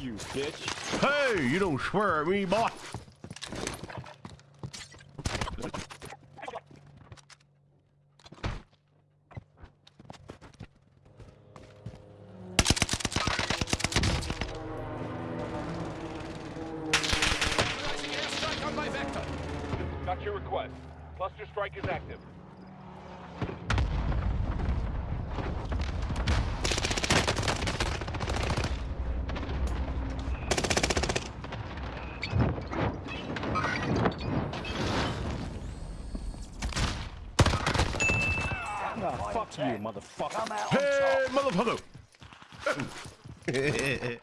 you, bitch. Hey, you don't swear at me, boy. Got your request. Cluster strike is active. Fuck you, motherfucker. Hey, motherfucker.